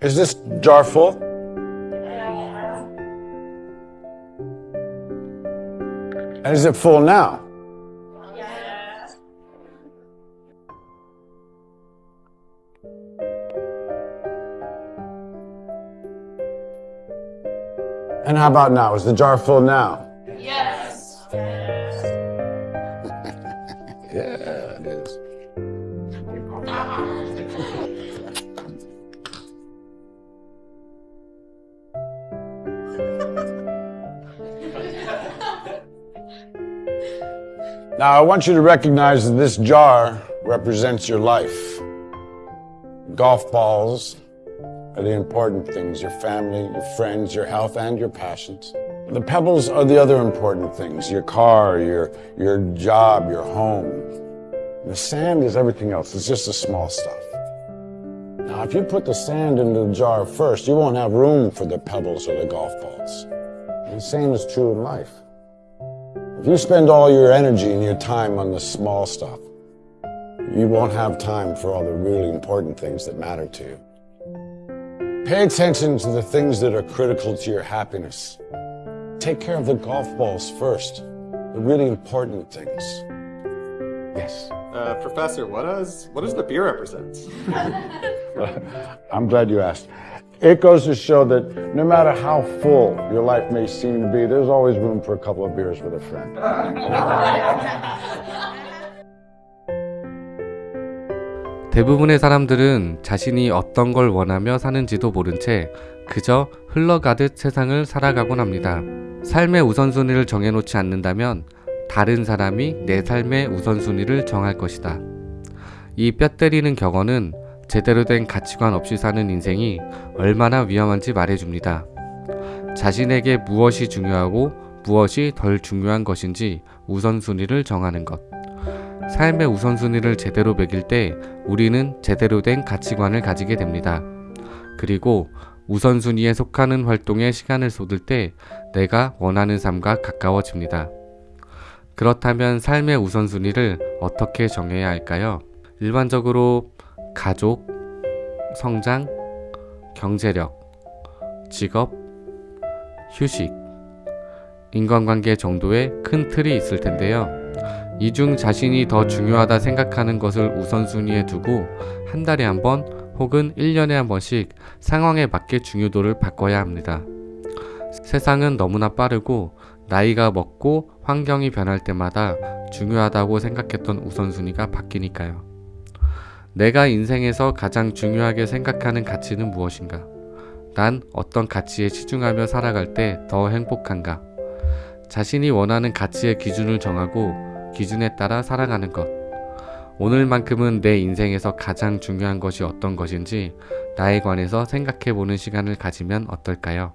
Is this jar full? And is it full now? And how about now? Is the jar full now? Yeah, it is. Now, I want you to recognize that this jar represents your life. Golf balls are the important things your family, your friends, your health, and your passions. The pebbles are the other important things your car, your, your job, your home. The sand is everything else, it's just the small stuff. Now, if you put the sand into the jar first, you won't have room for the pebbles or the golf balls. The same is true in life. If you spend all your energy and your time on the small stuff, you won't have time for all the really important things that matter to you. Pay attention to the things that are critical to your happiness. Take care of the golf balls first, the really important things. Yes. Uh, Professor, what does what does the beer represent? I'm glad you asked. It goes to show that no matter how full your life may seem to be, there's always room for a couple of beers with a friend. 대부분의 사람들은 자신이 어떤 걸 원하며 사는지도 모른 채 그저 흘러가듯 세상을 살아가곤 합니다. 삶의 우선순위를 정해놓지 않는다면 다른 사람이 내 삶의 우선순위를 정할 것이다. 이 뼈 때리는 격언은 제대로 된 가치관 없이 사는 인생이 얼마나 위험한지 말해줍니다. 자신에게 무엇이 중요하고 무엇이 덜 중요한 것인지 우선순위를 정하는 것. 삶의 우선순위를 제대로 매길 때 우리는 제대로 된 가치관을 가지게 됩니다. 그리고 우선순위에 속하는 활동에 시간을 쏟을 때 내가 원하는 삶과 가까워집니다. 그렇다면 삶의 우선순위를 어떻게 정해야 할까요? 일반적으로 가족, 성장, 경제력, 직업, 휴식, 인간관계 정도의 큰 틀이 있을 텐데요. 이 중 자신이 더 중요하다 생각하는 것을 우선순위에 두고 한 달에 한번 혹은 1년에 한 번씩 상황에 맞게 중요도를 바꿔야 합니다. 세상은 너무나 빠르고 나이가 먹고 환경이 변할 때마다 중요하다고 생각했던 우선순위가 바뀌니까요. 내가 인생에서 가장 중요하게 생각하는 가치는 무엇인가? 난 어떤 가치에 치중하며 살아갈 때 더 행복한가? 자신이 원하는 가치의 기준을 정하고 기준에 따라 살아가는 것. 오늘만큼은 내 인생에서 가장 중요한 것이 어떤 것인지 나에 관해서 생각해 보는 시간을 가지면 어떨까요?